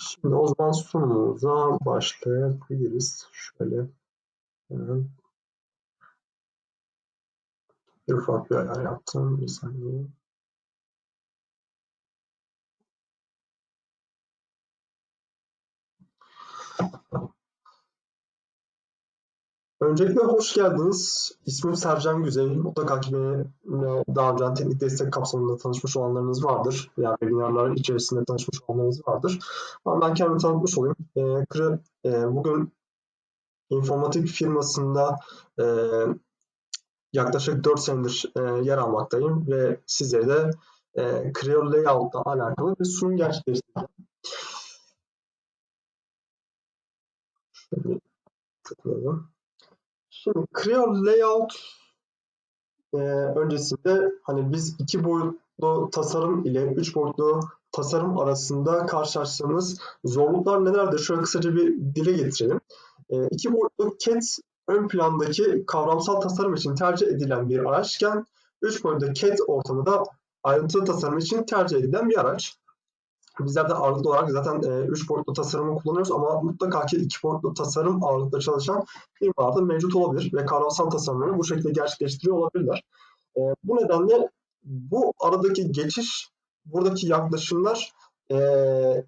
Şimdi o zaman sunumumuza başlayabiliriz. Şöyle hemen bir ufak bir ayar yaptım. Bir saniye. Öncelikle hoş geldiniz. İsmim Sercan Güzel. Mutlaka ki beni daha önce teknik destek kapsamında tanışmış olanlarınız vardır. Yani webinarlar içerisinde tanışmış olanlarınız vardır. Ama ben kendimi tanıtmış olayım. E, e, bugün informatik firmasında e, yaklaşık 4 senedir e, yer almaktayım ve sizlere de e, Creo Layout'la alakalı bir sunum gerçekleştireceğim. Şöyle tıklayalım. Şimdi Creo Layout e, öncesinde hani biz iki boyutlu tasarım ile üç boyutlu tasarım arasında karşılaştığımız zorluklar nelerdir? Şöyle kısaca bir dile getirelim. E, iki boyutlu CAD ön plandaki kavramsal tasarım için tercih edilen bir araçken üç boyutlu CAD ortamında ayrıntılı tasarım için tercih edilen bir araç. Bizler de ağırlıklı olarak zaten 3 e, boyutlu tasarımı kullanıyoruz ama mutlaka ki 2 boyutlu tasarım ağırlıklı çalışan firmalarda mevcut olabilir ve kavramsal tasarımları bu şekilde gerçekleştiriyor olabilirler. E, bu nedenle bu aradaki geçiş, buradaki yaklaşımlar e,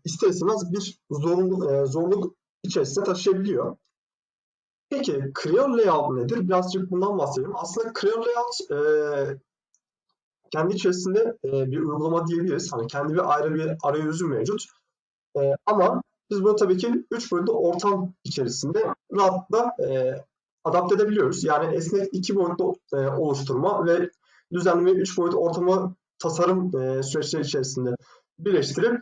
ister istemez bir zorunlu, e, zorluk içerisinde taşıyabiliyor. Peki Creo Layout nedir? Birazcık bundan bahsedelim. Aslında Creo Layout e, kendi içerisinde e, bir uygulama diyebiliriz. Hani kendi bir ayrı bir arayüzü mevcut. E, ama biz bunu tabii ki 3 boyutlu ortam içerisinde rahatlıkla e, adapte edebiliyoruz. Yani esnek 2 boyutlu e, oluşturma ve düzenli 3 boyutlu ortamı tasarım e, süreçleri içerisinde birleştirip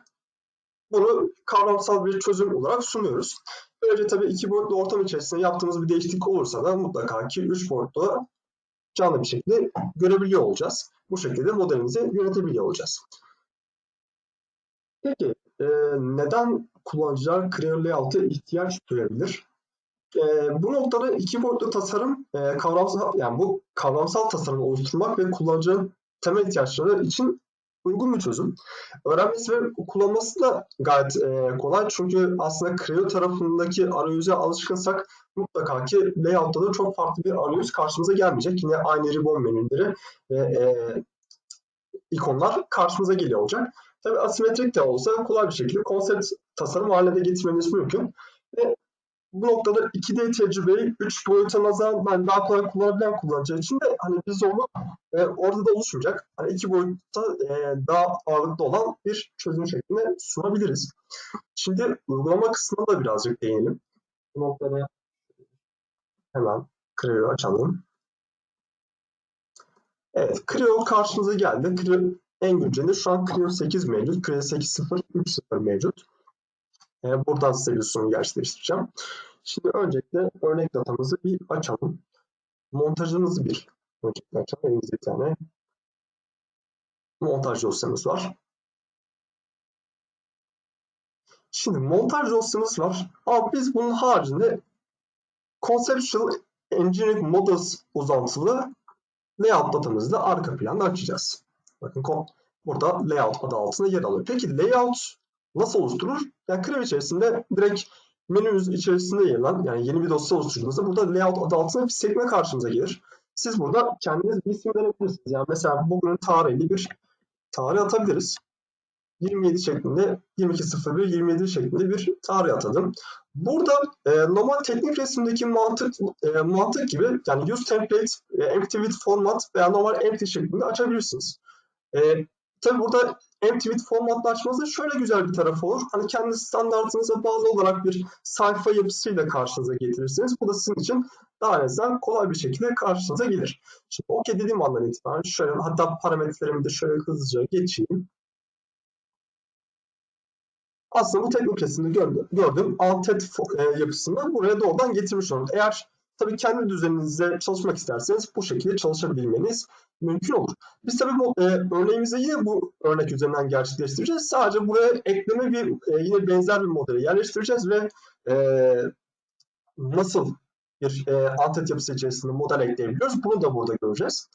bunu kavramsal bir çözüm olarak sunuyoruz. Böylece tabii iki boyutlu ortam içerisinde yaptığımız bir değişiklik olursa da mutlaka ki 3 boyutlu canlı bir şekilde görebiliyor olacağız. Bu şekilde modelimizi yönetebiliyor olacağız. Peki e, neden kullanıcılar Creo Layout'a ihtiyaç duyabilir? E, bu noktada iki boyutlu tasarım e, kavramsal yani bu kavramsal tasarımı oluşturmak ve kullanıcının temel ihtiyaçları için uygun bir çözüm. Öğrenmesi ve kullanması da gayet e, kolay. Çünkü aslında Creo tarafındaki arayüze alışkınsak mutlaka ki layout'ta da çok farklı bir arayüz karşımıza gelmeyecek. Yine aynı ribbon menüleri ve e, ikonlar karşımıza geliyor olacak. Tabi asimetrik de olsa kolay bir şekilde konsept tasarım haline getirmeniz mümkün. Ve bu noktada 2D tecrübeyi 3 boyuta nazaran ben daha kolay kullanabilen kullanıcı için de hani bir zorluk e, orada da oluşmayacak. Hani iki boyutta e, daha ağırlıklı olan bir çözüm şeklinde sunabiliriz. Şimdi uygulama kısmına da birazcık değinelim. Bu noktada hemen Creo'yu açalım. Evet, Creo karşımıza geldi. Creo en günceli şu an Creo 8 mevcut. Creo 8.0, 3.0 mevcut. E, buradan size bir sunum gerçekleştireceğim. Şimdi öncelikle örnek datamızı bir açalım. Montajımızı bir öncelikle açalım. Elimizde bir tane montaj dosyamız var. Şimdi montaj dosyamız var. Ama biz bunun haricinde Conceptual Engineering Models uzantılı layout datamızı da arka planda açacağız. Bakın burada layout adı altında yer alıyor. Peki layout nasıl oluşturulur? Yani Creo içerisinde direkt menümüz içerisinde yer alan yani yeni bir dosya oluşturduğunuzda burada layout adı altında bir sekme karşınıza gelir. Siz burada kendiniz bir isim verebilirsiniz. Yani mesela bugünün tarihli bir tarih atabiliriz. 27 şeklinde 22.01 27 şeklinde bir tarih atadım. Burada e, normal teknik resimdeki mantık e, mantık gibi yani use template, e, empty with format veya normal empty şeklinde açabilirsiniz. E, tabi burada empty with formatla açmanızın şöyle güzel bir tarafı olur. Hani kendi standartınıza bağlı olarak bir sayfa yapısıyla karşınıza getirirsiniz. Bu da sizin için daha azından kolay bir şekilde karşınıza gelir. Şimdi OK dediğim andan itibaren şöyle hatta parametrelerimi de şöyle hızlıca geçeyim. Aslında bu teknik resimde gördüm, gördüğüm antet e, yapısını buraya doğrudan getirmiş oldum. Eğer tabii kendi düzeninizde çalışmak isterseniz bu şekilde çalışabilmeniz mümkün olur. Biz tabii bu e, örneğimizi yine bu örnek üzerinden gerçekleştireceğiz. Sadece buraya ekleme bir e, yine benzer bir modeli yerleştireceğiz ve e, nasıl bir e, antet yapısı içerisinde model ekleyebiliyoruz. Bunu da burada göreceğiz.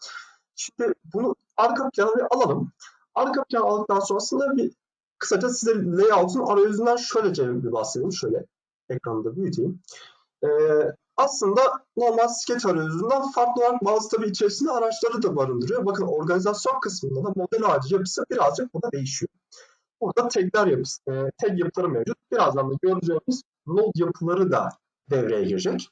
Şimdi bunu arka plana bir alalım. Arka plan aldıktan sonrasında bir kısaca size layout'un arayüzünden şöylece bir bahsedeyim. Şöyle ekranı da büyüteyim. Ee, aslında normal Sketch arayüzünden farklı olarak bazı tabii içerisinde araçları da barındırıyor. Bakın organizasyon kısmında da model ağacı yapısı birazcık burada değişiyor. Burada tagler yapısı, e, tag yapıları mevcut. Birazdan da göreceğimiz node yapıları da devreye girecek.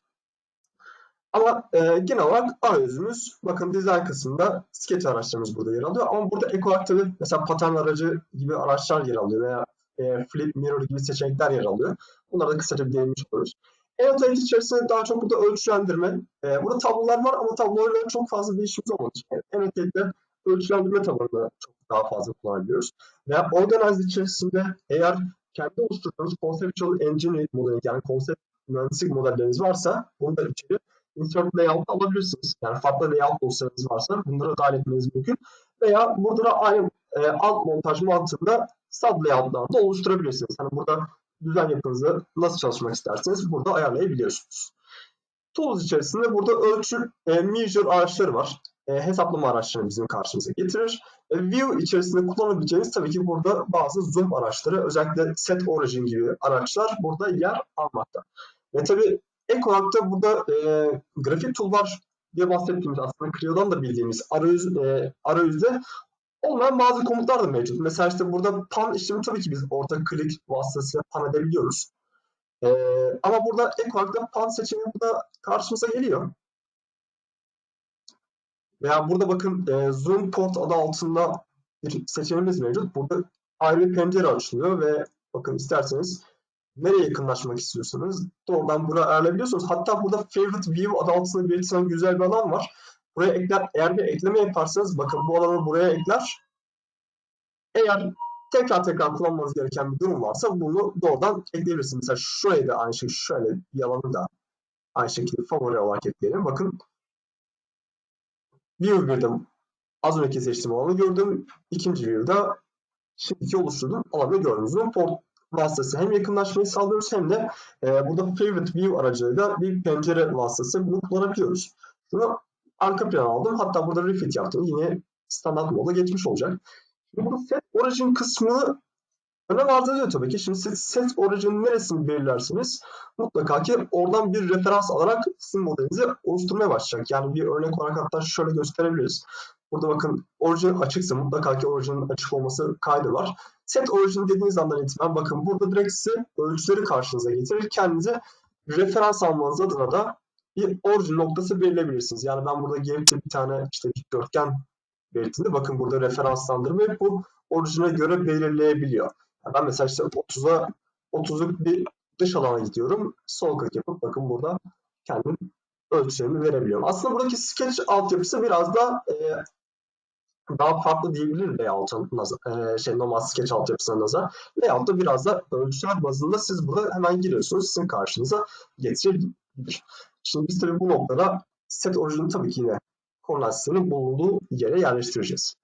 Ama e, genel olarak arayüzümüz bakın dizayn kısmında sketch araçlarımız burada yer alıyor. Ama burada ek olarak tabii mesela pattern aracı gibi araçlar yer alıyor veya e, flip mirror gibi seçenekler yer alıyor. Bunlara da kısaca bir değinmiş oluruz. Annotate içerisinde daha çok burada ölçülendirme. E, burada tablolar var ama tablolarla çok fazla bir işimiz olmadığı için Annotate'de ölçülendirme tabanını çok daha fazla kullanabiliyoruz. Veya Organize içerisinde eğer kendi oluşturduğunuz Conceptual Engineering modeli yani konsept mühendislik modelleriniz varsa bunu da içeri insert layout alabilirsiniz. Yani farklı layout dosyalarınız varsa bunları dahil etmeniz mümkün. Veya burada da aynı e, alt montaj mantığında sub layoutlar da oluşturabilirsiniz. Yani burada düzen yapınızı nasıl çalışmak isterseniz burada ayarlayabiliyorsunuz. Tools içerisinde burada ölçü e, measure araçları var. E, hesaplama araçlarını bizim karşımıza getirir. E, view içerisinde kullanabileceğiniz tabii ki burada bazı zoom araçları özellikle set origin gibi araçlar burada yer almakta. Ve tabii ek olarak da burada e, grafik toolbar diye bahsettiğimiz aslında Creo'dan da bildiğimiz arayüz, e, arayüzde olmayan bazı komutlar da mevcut. Mesela işte burada pan işlemi tabii ki biz orta klik vasıtasıyla pan edebiliyoruz. E, ama burada ek olarak da pan seçeneği burada karşımıza geliyor. Veya burada bakın e, zoom port adı altında bir seçeneğimiz mevcut. Burada ayrı bir pencere açılıyor ve bakın isterseniz nereye yakınlaşmak istiyorsanız doğrudan buraya ayarlayabiliyorsunuz. Hatta burada favorite view adı altında belirtilen güzel bir alan var. Buraya ekler, eğer bir ekleme yaparsanız bakın bu alanı buraya ekler. Eğer tekrar tekrar kullanmanız gereken bir durum varsa bunu doğrudan ekleyebilirsiniz. Mesela şuraya da aynı şekilde şöyle bir alanı da aynı şekilde favori olarak ekleyelim. Bakın view 1'de az önceki seçtiğim alanı gördüm. İkinci view'da şimdiki oluşturduğum alanı gördünüz. Vasıtası hem yakınlaşmayı sağlıyoruz hem de e, burada favorite view aracılığıyla bir pencere vasıtası bunu kullanabiliyoruz. Bunu arka plana aldım. Hatta burada refit yaptım. Yine standart moda geçmiş olacak. Şimdi burada set origin kısmını önem arz ediyor tabii ki. Şimdi siz set origin neresini belirlersiniz? Mutlaka ki oradan bir referans alarak sizin modelinizi oluşturmaya başlayacak. Yani bir örnek olarak hatta şöyle gösterebiliriz. Burada bakın orijin açıksa mutlaka ki orijinin açık olması kaydı var. Set origin dediğiniz andan itibaren bakın burada direkt size ölçüleri karşınıza getirir. Kendinize referans almanız adına da bir orijin noktası belirleyebilirsiniz. Yani ben burada gelip bir tane işte dikdörtgen belirttiğinde bakın burada referanslandırmayı bu orijine göre belirleyebiliyor. Yani ben mesela işte 30'a 30'luk bir dış alana gidiyorum. Sol klik yapıp bakın burada kendim ölçülerimi verebiliyorum. Aslında buradaki sketch altyapısı biraz da e, daha farklı diyebilir layout'un e, şey normal sketch altyapısına nazar. Layout'ta biraz da ölçüler bazında siz burada hemen giriyorsunuz. Sizin karşınıza getirebilir. Şimdi biz tabii bu noktada set orijini tabii ki yine korelasyonun bulunduğu yere yerleştireceğiz.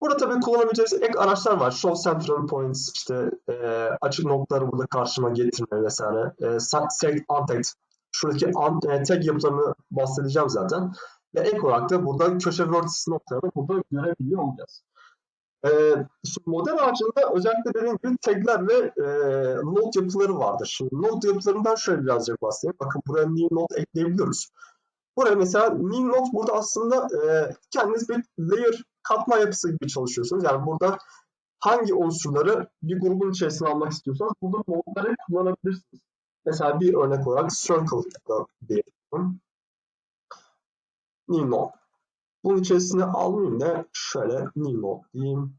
Burada tabii kullanabileceğiniz ek araçlar var. Show Central Points, işte e, açık noktaları burada karşıma getirme vesaire. E, select Untagged, şuradaki e, tag yapılarını bahsedeceğim zaten. Ve ek olarak da burada köşe vertices noktalarını burada görebiliyor olacağız. E, model ağacında özellikle dediğim gibi tagler ve e, node yapıları vardır. Şimdi node yapılarından şöyle birazcık bahsedeyim. Bakın buraya new node ekleyebiliyoruz. Buraya mesela new node burada aslında e, kendiniz bir layer katma yapısı gibi çalışıyorsunuz. Yani burada hangi unsurları bir grubun içerisine almak istiyorsanız burada node'ları kullanabilirsiniz. Mesela bir örnek olarak circle'da diyelim. Node. Bunun içerisine almayayım da şöyle node diyeyim.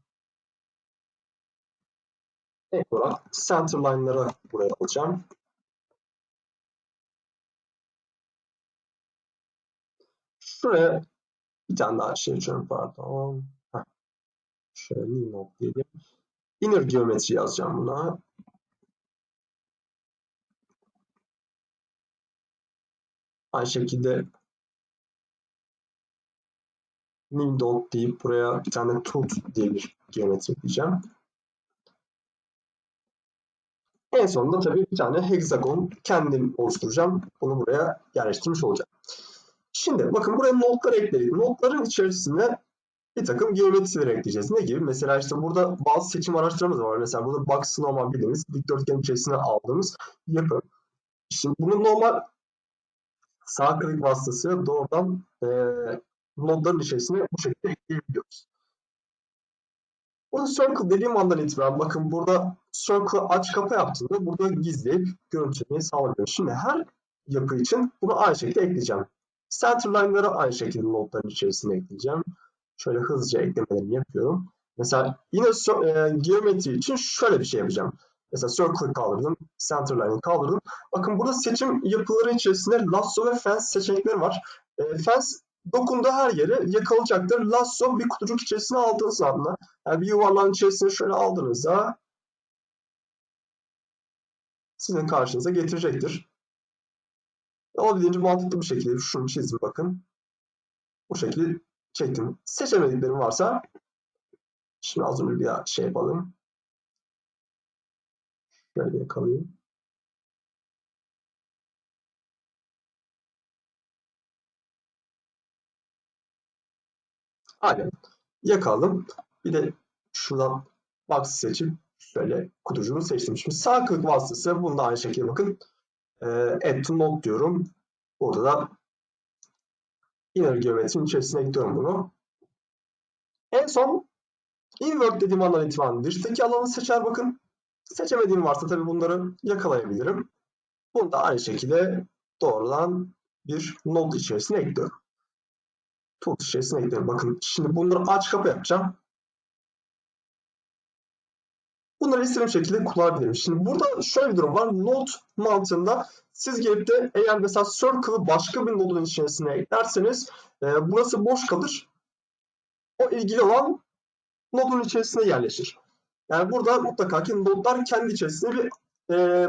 Ek olarak center line'ları buraya alacağım. Şuraya bir tane daha şey açıyorum pardon. Şöyle node diyelim. Inner geometri yazacağım buna. Aynı şekilde new dot deyip buraya bir tane tooth diye bir geometri ekleyeceğim. En sonunda tabii bir tane hexagon kendim oluşturacağım. Bunu buraya yerleştirmiş olacağım. Şimdi bakın buraya notlar ekledik. Notların içerisine bir takım geometrileri ekleyeceğiz. Ne gibi? Mesela işte burada bazı seçim araçlarımız var. Mesela burada box normal bildiğimiz dikdörtgen içerisine aldığımız yapı. Şimdi bunu normal sağ klik vasıtasıyla doğrudan e, nodların içerisine bu şekilde ekleyebiliyoruz. Burada circle dediğim andan itibaren bakın burada circle aç kapa yaptığında burada gizleyip görüntülemeyi sağlıyor. Şimdi her yapı için bunu aynı şekilde ekleyeceğim. Centerline'ları aynı şekilde nodların içerisine ekleyeceğim. Şöyle hızlıca eklemelerimi yapıyorum. Mesela yine e, geometri için şöyle bir şey yapacağım. Mesela circle kaldırdım, centerline'ı kaldırdım. Bakın burada seçim yapıları içerisinde lasso ve fence seçenekleri var. E, fence dokunduğu her yere yakalayacaktır. Lasso bir kutucuk içerisine aldığınız anda, yani bir yuvarlağın içerisine şöyle aldığınızda sizin karşınıza getirecektir. Olabildiğince mantıklı bir şekilde şunu çizdim bakın. Bu şekilde çektim. Seçemediklerim varsa şimdi az önce bir şey yapalım. Şöyle yakalayayım. Aynen. Yakalım. Bir de şuradan box seçip şöyle kutucuğunu seçtim. Şimdi sağ klik vasıtası bunu da aynı şekilde bakın. E, add to node diyorum. Burada da inner geometrinin içerisine ekliyorum bunu. En son invert dediğim andan itibaren dıştaki alanı seçer bakın. Seçemediğim varsa tabii bunları yakalayabilirim. Bunu da aynı şekilde doğrudan bir node içerisine ekliyorum. Tool içerisine ekliyorum. Bakın şimdi bunları aç kapa yapacağım. Bunları istediğim şekilde kullanabilirim. Şimdi burada şöyle bir durum var. Node mantığında siz gelip de eğer mesela circle'ı başka bir nodun içerisine eklerseniz e, burası boş kalır. O ilgili olan nodun içerisine yerleşir. Yani burada mutlaka ki nodlar kendi içerisinde bir e,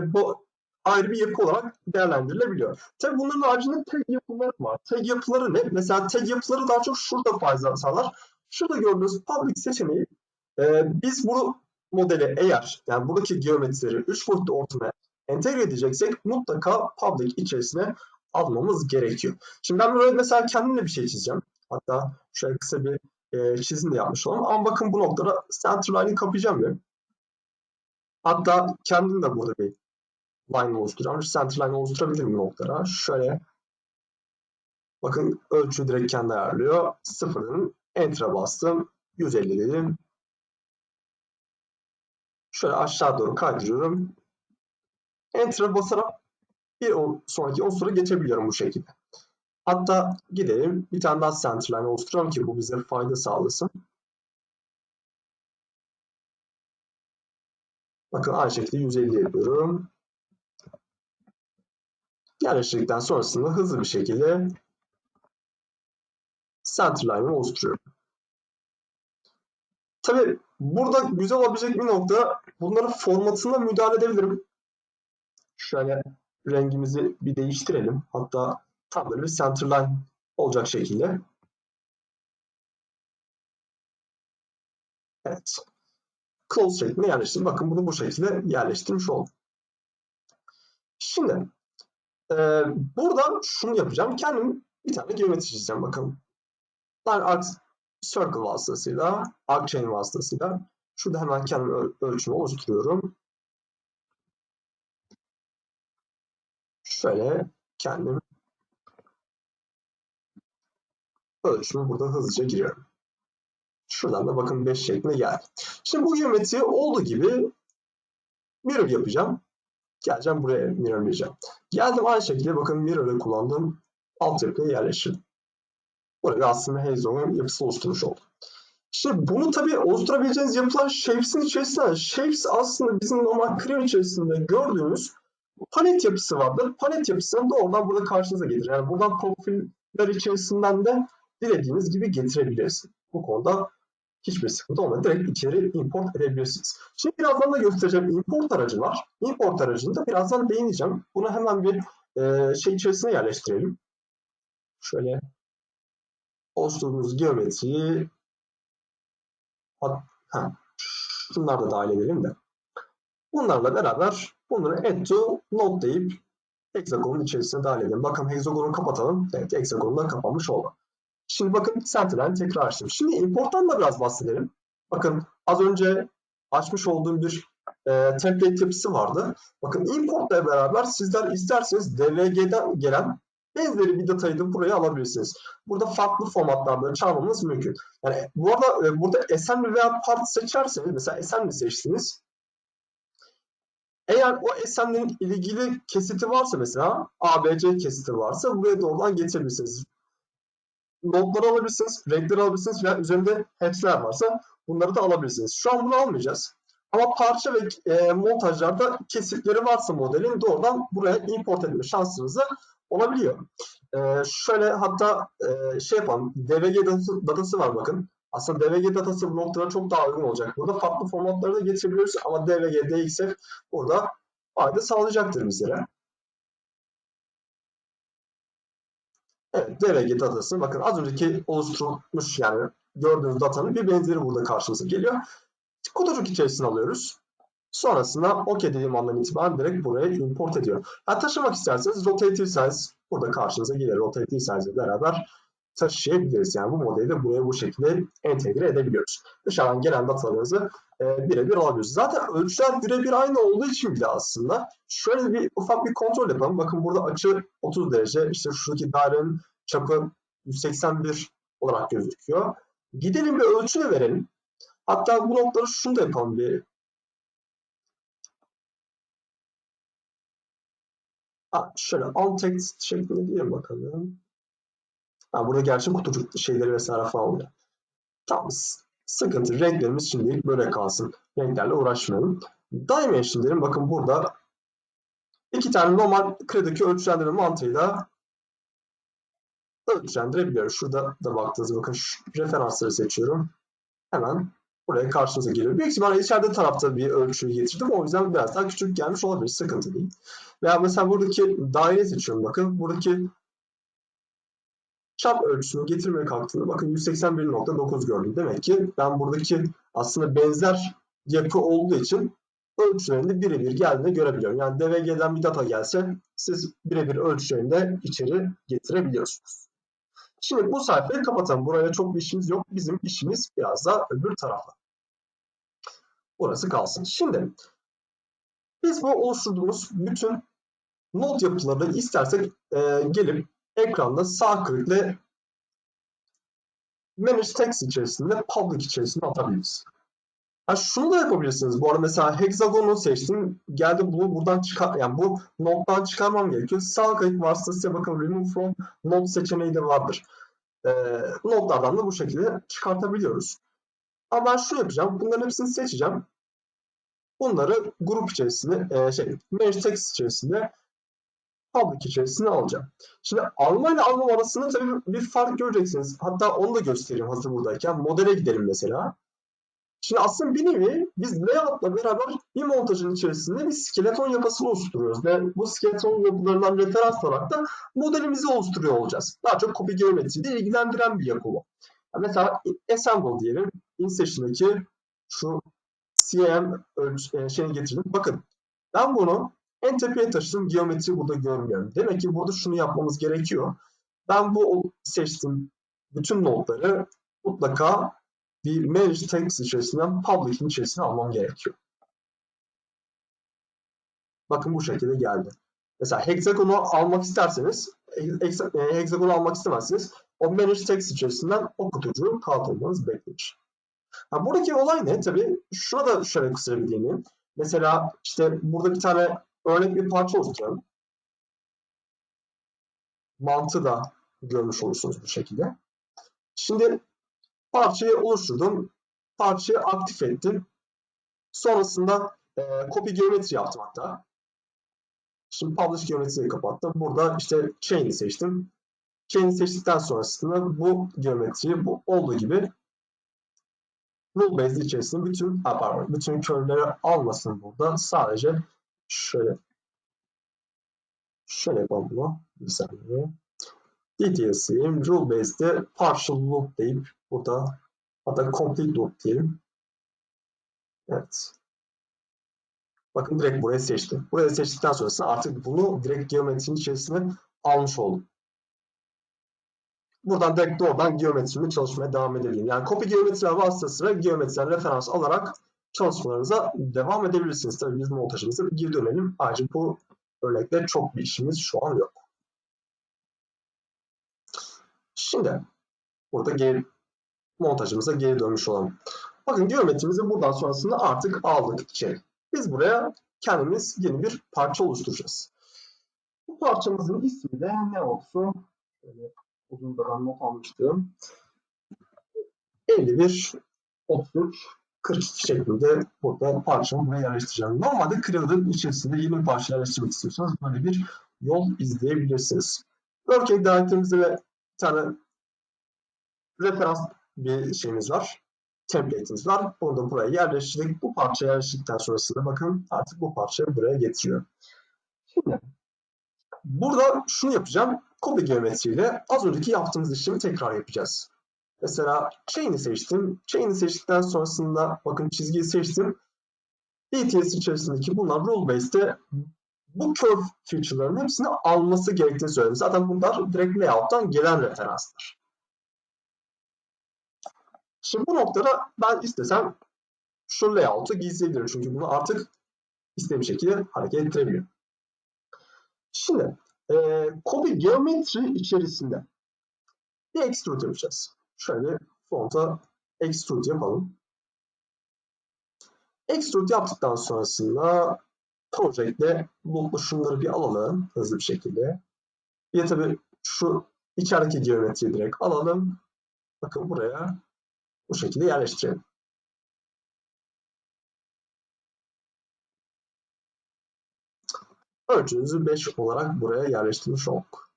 ayrı bir yapı olarak değerlendirilebiliyor. Tabi bunların haricinde tag yapıları var. Tag yapıları ne? Mesela tag yapıları daha çok şurada fayda sağlar. Şurada gördüğünüz public seçeneği e, biz bu modeli eğer yani buradaki geometrileri 3 boyutlu ortama entegre edeceksek mutlaka public içerisine almamız gerekiyor. Şimdi ben böyle mesela kendimle bir şey çizeceğim. Hatta şöyle kısa bir e, çizim de yapmış olalım. Ama bakın bu noktada centerline'i kapayacağım ben. Hatta kendim de burada bir line oluşturacağım. Centerline oluşturabilirim bu noktada. Şöyle bakın ölçü direkt kendi ayarlıyor. Sıfırın enter'a bastım. 150 dedim. Şöyle aşağı doğru kaydırıyorum. Enter'a basarak bir sonraki unsura geçebiliyorum bu şekilde. Hatta gidelim bir tane daha centerline oluşturalım ki bu bize fayda sağlasın. Bakın aynı şekilde 150 yapıyorum. Yerleştirdikten sonrasında hızlı bir şekilde centerline'ı oluşturuyorum. Tabi burada güzel olabilecek bir nokta bunların formatına müdahale edebilirim. Şöyle rengimizi bir değiştirelim. Hatta tam böyle bir centerline olacak şekilde. Evet. Close şeklinde yerleştirdim. Bakın bunu bu şekilde yerleştirmiş oldum. Şimdi e, burada şunu yapacağım. Kendim bir tane geometri çizeceğim. Bakın. Line arc circle vasıtasıyla, arc chain vasıtasıyla şurada hemen kendim öl ölçümü oluşturuyorum. Şöyle kendim ölçümü burada hızlıca giriyorum. Şuradan da bakın 5 şeklinde geldi. Şimdi bu geometri olduğu gibi mirror yapacağım. Geleceğim buraya mirrorlayacağım. Geldim aynı şekilde bakın mirror'ı kullandığım altyapıya yerleştirdim. Burada aslında Hazel'ın yapısı oluşturmuş oldum. Şimdi bunu tabii oluşturabileceğiniz yapılar Shapes'in içerisinde. Shapes aslında bizim normal Creo içerisinde gördüğümüz palet yapısı vardır. Palet yapısını doğrudan burada karşınıza gelir. Yani buradan profiller içerisinden de dilediğiniz gibi getirebilirsiniz. Bu konuda hiçbir sıkıntı olmadı. Direkt içeri import edebilirsiniz. Şimdi birazdan da göstereceğim import aracı var. Import aracını da birazdan değineceğim. Bunu hemen bir e, şey içerisine yerleştirelim. Şöyle oluşturduğumuz geometriyi ha, şunlar da dahil edelim de. Bunlarla beraber bunları add to node deyip hexagonun içerisine dahil edelim. Bakın hexagonu kapatalım. Evet hexagonlar kapanmış oldu. Şimdi bakın Sentinel'i tekrar açtım. Şimdi importtan da biraz bahsedelim. Bakın az önce açmış olduğum bir e, template yapısı vardı. Bakın importla beraber sizler isterseniz DVG'den gelen benzeri bir datayı da buraya alabilirsiniz. Burada farklı formatlarda çalmamız mümkün. Yani bu arada e, burada assembly veya part seçerseniz mesela assembly seçtiniz. Eğer o assembly'nin ilgili kesiti varsa mesela ABC kesiti varsa buraya doğrudan getirebilirsiniz. Notları alabilirsiniz, renkleri alabilirsiniz veya üzerinde hepsiler varsa bunları da alabilirsiniz. Şu an bunu almayacağız. Ama parça ve e, montajlarda kesitleri varsa modelin doğrudan buraya import etme şansınız olabiliyor. E, şöyle hatta e, şey yapalım. DVG datası, datası var bakın. Aslında DVG datası bu noktada çok daha uygun olacak. Burada farklı formatları da getirebiliyoruz ama DVG, DXF burada fayda sağlayacaktır bizlere. DVG datası. Bakın az önceki oluşturulmuş yani gördüğünüz datanın bir benzeri burada karşımıza geliyor. Kutucuk içerisine alıyoruz. Sonrasında OK dediğim andan itibaren direkt buraya import ediyor. Ha, taşımak isterseniz rotative size burada karşınıza gelir. Rotative size ile beraber taşıyabiliriz. Yani bu modeli de buraya bu şekilde entegre edebiliyoruz. Dışarıdan gelen datalarınızı e, birebir alabiliyoruz. Zaten ölçüler birebir aynı olduğu için bile aslında şöyle bir ufak bir kontrol yapalım. Bakın burada açı 30 derece. İşte şuradaki dairenin çapı 181 olarak gözüküyor. Gidelim bir ölçü de verelim. Hatta bu noktaları şunu da yapalım bir. Ha, şöyle alt text şeklinde diyelim bakalım. Ha, burada gerçi kutucuk şeyleri vesaire falan oluyor. Tamam. Sıkıntı. Renklerimiz şimdilik böyle kalsın. Renklerle uğraşmayalım. Dimension derim. Bakın burada iki tane normal krediki ölçülendirme mantığıyla ölçülendirebiliyoruz. Şurada da baktığınızda bakın şu referansları seçiyorum. Hemen buraya karşınıza geliyor. Büyük ihtimalle içeride tarafta bir ölçüyü getirdim. O yüzden biraz daha küçük gelmiş olabilir. Sıkıntı değil. Veya mesela buradaki daire seçiyorum. Bakın buradaki çap ölçüsünü getirmeye kalktığında bakın 181.9 gördüm. Demek ki ben buradaki aslında benzer yapı olduğu için ölçülerinde birebir geldiğini görebiliyorum. Yani DVG'den bir data gelse siz birebir ölçülerini içeri getirebiliyorsunuz. Şimdi bu sayfayı kapatalım. Buraya çok bir işimiz yok. Bizim işimiz biraz daha öbür tarafta. Burası kalsın. Şimdi biz bu oluşturduğumuz bütün not yapılarını istersek e, gelip ekranda sağ klikle Manage Text içerisinde Public içerisinde atabiliriz. Ha şunu da yapabilirsiniz. Bu arada mesela hexagonu seçtim. Geldi bunu buradan çıkar yani bu nottan çıkarmam gerekiyor. Sağ klik vasıtasıyla bakın remove from note seçeneği de vardır. Ee, notlardan da bu şekilde çıkartabiliyoruz. Ama ben şunu yapacağım. Bunların hepsini seçeceğim. Bunları grup içerisinde e, şey manage text içerisinde public içerisine alacağım. Şimdi alma ile almam arasında tabii bir fark göreceksiniz. Hatta onu da göstereyim hazır buradayken. Modele gidelim mesela. Şimdi aslında bir nevi biz layout'la beraber bir montajın içerisinde bir skeleton yapısı oluşturuyoruz. Ve bu skeleton yapılarından referans olarak da modelimizi oluşturuyor olacağız. Daha çok copy geometriyle ilgilendiren bir yapı bu. Mesela assemble diyelim. InSession'daki şu CM e, şeyini getirdim. Bakın ben bunu en tepeye taşıdım. Geometri burada görmüyorum. Demek ki burada şunu yapmamız gerekiyor. Ben bu seçtiğim bütün notları mutlaka bir manage text içerisinden public'in içerisine almam gerekiyor. Bakın bu şekilde geldi. Mesela hexagonu almak isterseniz, e, hexagonu almak istemezseniz o manage text içerisinden o kutucuğu kaldırmanız beklenir. Ha, buradaki olay ne? Tabii şuna da şöyle kısa bir değineyim. Mesela işte burada bir tane örnek bir parça oluşturalım. Mantığı da görmüş olursunuz bu şekilde. Şimdi parçayı oluşturdum. Parçayı aktif ettim. Sonrasında e, copy geometri yaptım hatta. Şimdi publish geometriyi kapattım. Burada işte chain'i seçtim. Chain'i seçtikten sonrasında bu geometriyi bu olduğu gibi rule based içerisinde bütün pardon, bütün curve'leri almasın burada. Sadece şöyle şöyle yapalım bunu. Bir saniye. DTS'im rule based'de partial loop deyip burada hatta complete loop diyelim. Evet. Bakın direkt buraya seçtim. Buraya seçtikten sonrasında artık bunu direkt geometrinin içerisine almış oldum. buradan direkt doğrudan geometrimi çalışmaya devam edebilirim. Yani kopya geometriler vasıtasıyla geometriden referans alarak çalışmalarınıza devam edebilirsiniz. Tabii biz montajımıza bir geri dönelim. Ayrıca bu örnekte çok bir işimiz şu an yok. Şimdi burada geri, montajımıza geri dönmüş olalım. Bakın geometrimizi buradan sonrasında artık aldık içeri. Biz buraya kendimiz yeni bir parça oluşturacağız. Bu parçamızın ismi de ne olsun? Şöyle uzun da ben not almıştım. 51, 33, 42 şeklinde burada parçamı buraya yerleştireceğim. Normalde Creator'ın içerisinde yeni bir parça yerleştirmek istiyorsanız böyle bir yol izleyebilirsiniz. Working Direct'imizde bir tane referans bir şeyimiz var. Template'imiz var. Bunu da buraya yerleştirdik. Bu parça yerleştirdikten sonrasında bakın artık bu parçayı buraya getiriyor. Şimdi burada şunu yapacağım. Copy geometriyle az önceki yaptığımız işlemi tekrar yapacağız. Mesela chain'i seçtim. Chain'i seçtikten sonrasında bakın çizgiyi seçtim. DTS içerisindeki bunlar rule based'te bu curve feature'ların hepsini alması gerektiğini söyledim. Zaten bunlar direkt layout'tan gelen referanslar. Şimdi bu noktada ben istesem şu layout'u gizleyebilirim. Çünkü bunu artık istediğim şekilde hareket ettirebiliyorum. Şimdi e, copy geometri içerisinde bir extrude yapacağız. Şöyle fonta extrude yapalım. Extrude yaptıktan sonrasında project'te bu şunları bir alalım hızlı bir şekilde. De tabii şu içerideki geometriyi direkt alalım. Bakın buraya bu şekilde yerleştirelim. Ölçünüzü 5 olarak buraya yerleştirmiş olduk.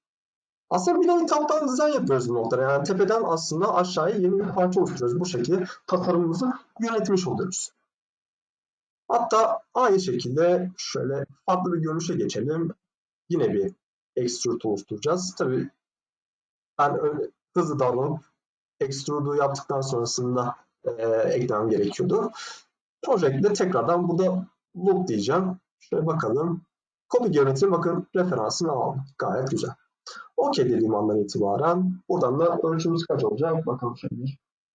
Aslında bir nevi taptan dizayn yapıyoruz bu noktada. Yani tepeden aslında aşağıya yeni bir parça oluşturuyoruz. Bu şekilde tasarımımızı yönetmiş oluyoruz. Hatta aynı şekilde şöyle farklı bir görünüşe geçelim. Yine bir extrude oluşturacağız. Tabii ben öyle hızlı davranıp extrude'u yaptıktan sonrasında e, eklemem gerekiyordu. Project'de tekrardan burada loop diyeceğim. Şöyle bakalım. Copy geometri bakın referansını aldım. Gayet güzel. OK dediğim andan itibaren buradan da ölçümüz kaç olacak? Bakalım şöyle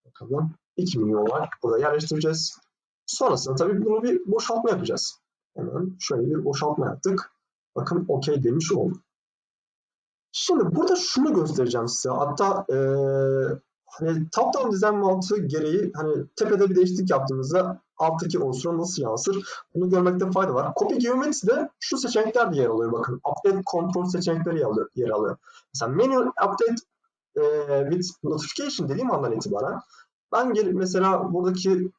bakalım. 2 milyon olarak burada yerleştireceğiz. Sonrasında tabii bunu bir boşaltma yapacağız. Hemen şöyle bir boşaltma yaptık. Bakın OK demiş oldum. Şimdi burada şunu göstereceğim size. Hatta e, hani top-down design mantığı gereği hani tepede bir değişiklik yaptığımızda alttaki unsura nasıl yansır bunu görmekte fayda var. Copy geometride şu seçenekler de yer alıyor bakın. Update control seçenekleri yer alıyor. Yer alıyor. Mesela manual update e, with notification dediğim andan itibaren ben gelip mesela buradaki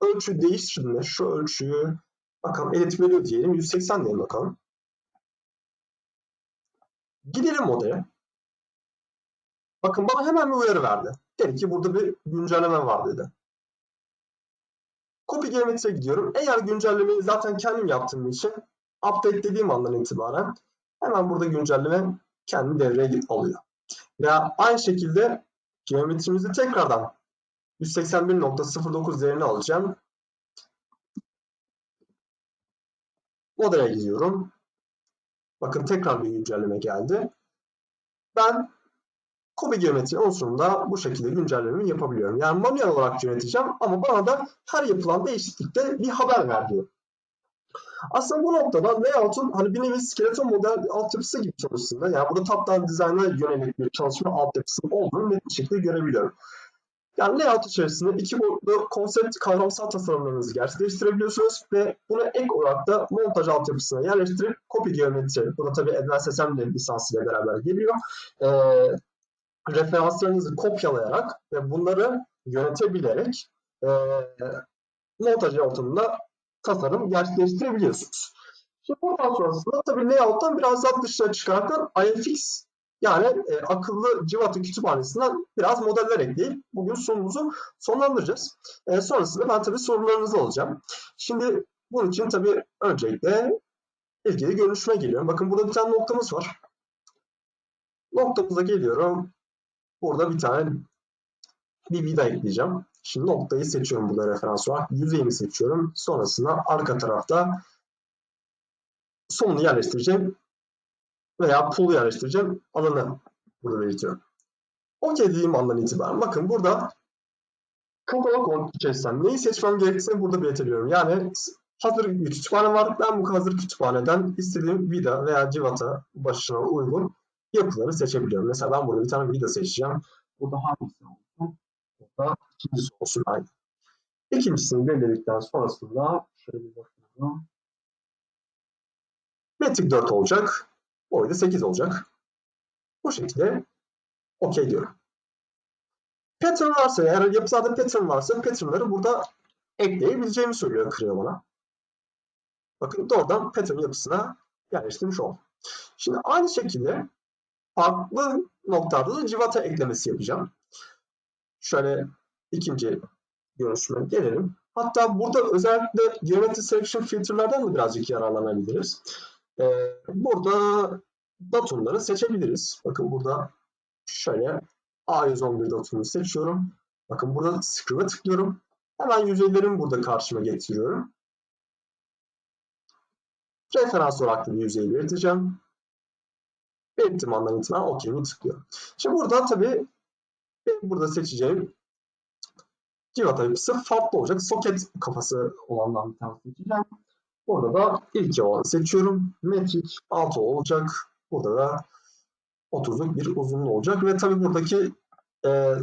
ölçü değiştirdiğinde şu ölçüyü bakalım edit value diyelim 180 diyelim bakalım. Gidelim modele. Bakın bana hemen bir uyarı verdi. Dedi ki burada bir güncelleme var dedi. Copy geometriye gidiyorum. Eğer güncellemeyi zaten kendim yaptığım için update dediğim andan itibaren hemen burada güncelleme kendi devreye alıyor. Veya aynı şekilde geometrimizi tekrardan 181.09 değerini alacağım. Modele gidiyorum. Bakın tekrar bir güncelleme geldi. Ben Kobe geometri unsurunda bu şekilde güncellememi yapabiliyorum. Yani manuel olarak yöneteceğim ama bana da her yapılan değişiklikte bir haber ver diyor. Aslında bu noktada layout'un hani bir nevi skeleton model altyapısı gibi çalıştığında yani burada top-down design'a yönelik bir çalışma altyapısının olduğunu net bir şekilde görebiliyorum. Yani layout içerisinde iki boyutlu konsept kavramsal tasarımlarınızı gerçekleştirebiliyorsunuz ve bunu ek olarak da montaj altyapısına yerleştirip copy geometri, bu da tabii Advanced Assembly lisansıyla beraber geliyor. Ee, referanslarınızı kopyalayarak ve bunları yönetebilerek e, montaj ortamında tasarım gerçekleştirebiliyorsunuz. Şimdi buradan sonrasında tabii layout'tan biraz daha dışarı çıkarken IFX yani e, akıllı Civat'ın kütüphanesinden biraz modeller ekleyip bugün sunumuzu sonlandıracağız. E, sonrasında ben tabii sorularınızı alacağım. Şimdi bunun için tabii öncelikle ilgili görünüşüme geliyorum. Bakın burada bir tane noktamız var. Noktamıza geliyorum. Burada bir tane bir vida ekleyeceğim. Şimdi noktayı seçiyorum burada referans olarak. Yüzeyimi seçiyorum. Sonrasında arka tarafta sonunu yerleştireceğim veya pool yerleştireceğim alanı burada belirtiyorum. OK dediğim andan itibaren bakın burada katalog içerisinden neyi seçmem gerektiğini burada belirtiyorum. Yani hazır bir kütüphane var. Ben bu hazır kütüphaneden istediğim vida veya civata başına uygun yapıları seçebiliyorum. Mesela ben burada bir tane vida seçeceğim. Burada hangisi olsun? Burada ikincisi olsun aynı. İkincisini belirledikten sonrasında şöyle bir bakalım. Metrik 4 olacak. Boyu da 8 olacak. Bu şekilde OK diyorum. Pattern varsa eğer yapısada pattern varsa patternları burada ekleyebileceğimi söylüyor Creo bana. Bakın doğrudan pattern yapısına yerleştirmiş oldum. Şimdi aynı şekilde farklı noktalarda da civata eklemesi yapacağım. Şöyle ikinci görüşüme gelelim. Hatta burada özellikle Geometry Selection filtrelerden de birazcık yararlanabiliriz. Ee, burada datumları seçebiliriz. Bakın burada şöyle A111 datumunu seçiyorum. Bakın burada Scrive'e tıklıyorum. Hemen yüzeylerimi burada karşıma getiriyorum. Referans olarak da bir yüzeyi belirteceğim. Belirttiğim andan itibaren OK'imi tıklıyorum. Şimdi burada tabii burada seçeceğim civata yapısı farklı olacak. Soket kafası olandan bir tane seçeceğim. Burada da ilk olanı seçiyorum. Metrik 6 olacak. Burada da 30'luk bir uzunluğu olacak ve tabii buradaki e,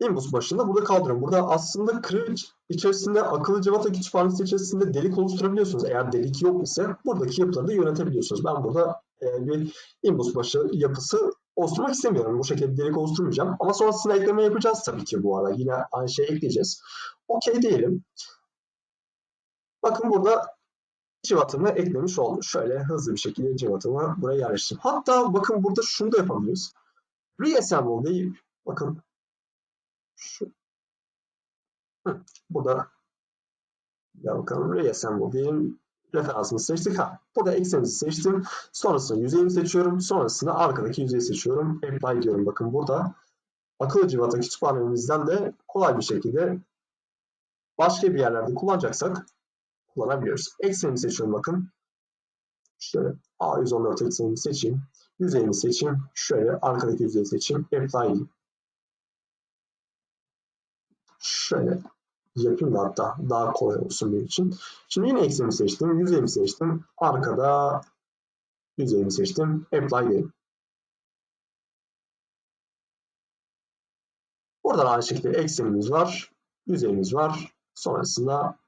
imbus başında burada kaldırıyorum. Burada aslında Creo içerisinde akıllı civata kütüphanesi içerisinde delik oluşturabiliyorsunuz. Eğer delik yok ise buradaki yapıları da yönetebiliyorsunuz. Ben burada e, bir imbus başı yapısı oluşturmak istemiyorum. Bu şekilde delik oluşturmayacağım. Ama sonrasında ekleme yapacağız tabii ki bu arada. Yine aynı şeyi ekleyeceğiz. Okey diyelim. Bakın burada civatımı eklemiş oldum. Şöyle hızlı bir şekilde civatımı buraya yerleştirdim. Hatta bakın burada şunu da yapabiliriz. Reassemble deyip bakın şu Hı, burada ya bakalım reassemble diyelim referansımı seçtik. Ha, burada eksenimizi seçtim. Sonrasında yüzeyimi seçiyorum. Sonrasında arkadaki yüzeyi seçiyorum. Apply diyorum. Bakın burada akıllı civata kütüphanemizden de kolay bir şekilde başka bir yerlerde kullanacaksak kullanabiliyoruz. Eksenimi seçiyorum bakın. Şöyle A114 eksenimi seçeyim. Yüzeyimi seçeyim. Şöyle arkadaki yüzeyi seçeyim. Apply Şöyle yapayım da hatta daha kolay olsun benim için. Şimdi yine eksenimi seçtim. Yüzeyimi seçtim. Arkada yüzeyimi seçtim. Apply diyelim. Burada aynı şekilde eksenimiz var. Yüzeyimiz var. Sonrasında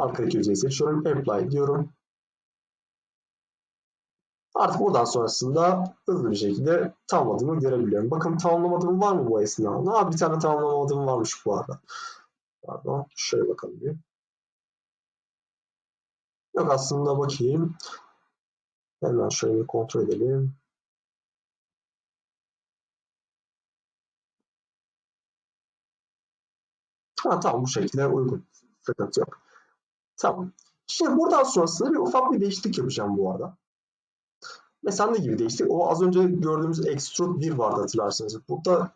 arkadaki yüzeyi seçiyorum. Apply diyorum. Artık buradan sonrasında hızlı bir şekilde tamamladığımı görebiliyorum. Bakın tamamlamadığım var mı bu esnada? Aa, bir tane tamamlamadığım varmış bu arada. Pardon. Şöyle bakalım bir. Yok aslında bakayım. Hemen şöyle bir kontrol edelim. Ha, tamam bu şekilde uygun. Sıkıntı yok. Tamam. Şimdi buradan sonrasında bir ufak bir değişiklik yapacağım bu arada. Mesela ne gibi değişti? O az önce gördüğümüz extrude 1 vardı hatırlarsanız. Burada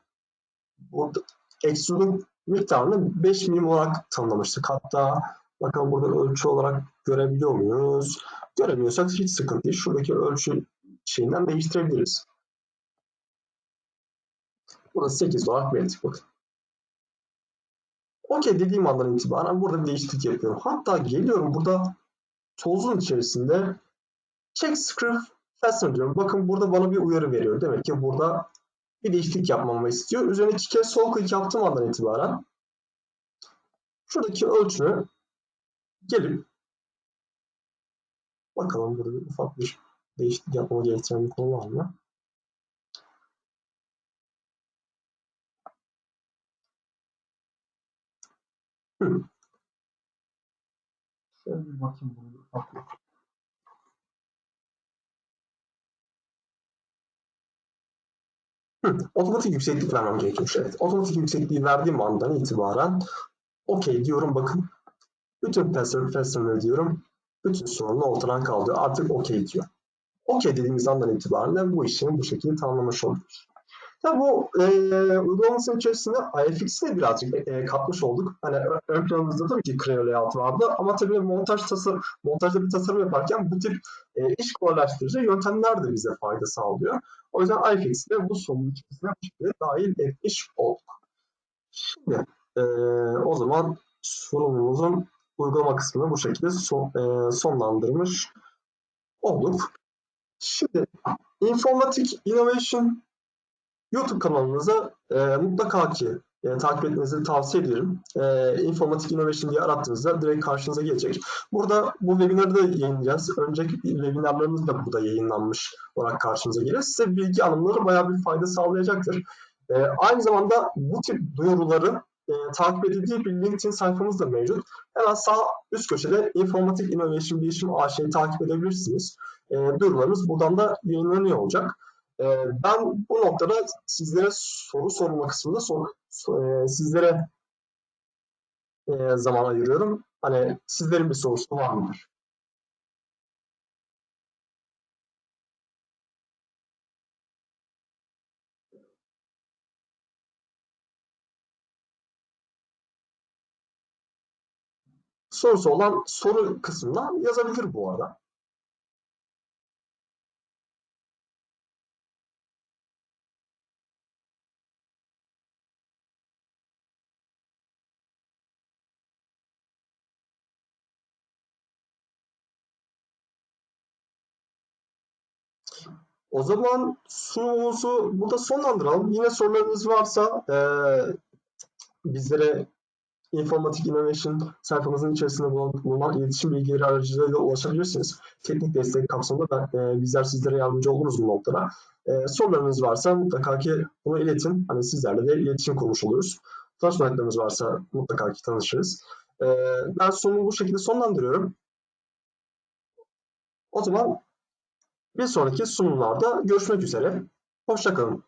burada extrude'un miktarını 5 milim olarak tanımlamıştık. Hatta bakalım burada ölçü olarak görebiliyor muyuz? Göremiyorsak hiç sıkıntı değil. Şuradaki ölçü şeyinden değiştirebiliriz. Burada 8 olarak belirttik. Okey dediğim andan itibaren burada bir değişiklik yapıyorum. Hatta geliyorum burada tozun içerisinde check script Fasten diyorum. Bakın burada bana bir uyarı veriyor. Demek ki burada bir değişiklik yapmamı istiyor. Üzerine iki kez sol klik yaptığım andan itibaren şuradaki ölçünü gelip bakalım burada bir ufak bir değişiklik yapmamı gerektiren bir konu var mı? Şöyle bir bakayım ufak bir Hı, otomatik yükseklik vermem gerekiyormuş. Evet. Otomatik yüksekliği verdiğim andan itibaren OK diyorum. Bakın bütün fastener diyorum. Bütün sorunun ortadan kaldı. Artık OK diyor. OK dediğimiz andan itibaren de bu işlemi bu şekilde tamamlamış oluyoruz. Tabii bu e, uygulamasının içerisinde IFX'i de birazcık e, katmış olduk. Hani ön planımızda tabii ki Creo layout vardı ama tabii montaj tasarım, montajda bir tasarım yaparken bu tip e, iş kolaylaştırıcı yöntemler de bize fayda sağlıyor. O yüzden iFix'i de bu sorunun içerisine bu şekilde dahil etmiş olduk. Şimdi e, o zaman sorunumuzun uygulama kısmını bu şekilde son, e, sonlandırmış olduk. Şimdi Informatik Innovation YouTube kanalımıza e, mutlaka ki e, takip etmenizi tavsiye ederim. E, Informatik Innovation diye arattığınızda direkt karşınıza gelecek. Burada bu webinarı da yayınlayacağız. Önceki webinarlarımız da burada yayınlanmış olarak karşınıza gelir. Size bilgi alımları bayağı bir fayda sağlayacaktır. E, aynı zamanda bu tip duyuruları e, takip edildiği bir LinkedIn sayfamız da mevcut. Hemen sağ üst köşede Informatik Innovation Bilişim AŞ'yi takip edebilirsiniz. E, duyurularımız buradan da yayınlanıyor olacak. E, ben bu noktada sizlere soru sorma kısmında sor, e, sizlere e, zaman ayırıyorum. Hani sizlerin bir sorusu var mıdır? Sorusu olan soru kısmına yazabilir bu arada. O zaman sunumumuzu burada sonlandıralım. Yine sorularınız varsa e, bizlere Informatik Innovation sayfamızın içerisinde bulunan iletişim bilgileri aracılığıyla ulaşabilirsiniz. Teknik destek kapsamında ben, e, bizler sizlere yardımcı oluruz bu noktada. E, sorularınız varsa mutlaka ki bunu iletin. Hani sizlerle de iletişim kurmuş oluruz. Danışmanlıklarınız varsa mutlaka ki tanışırız. E, ben sunumu bu şekilde sonlandırıyorum. O zaman bir sonraki sunumlarda görüşmek üzere. Hoşçakalın.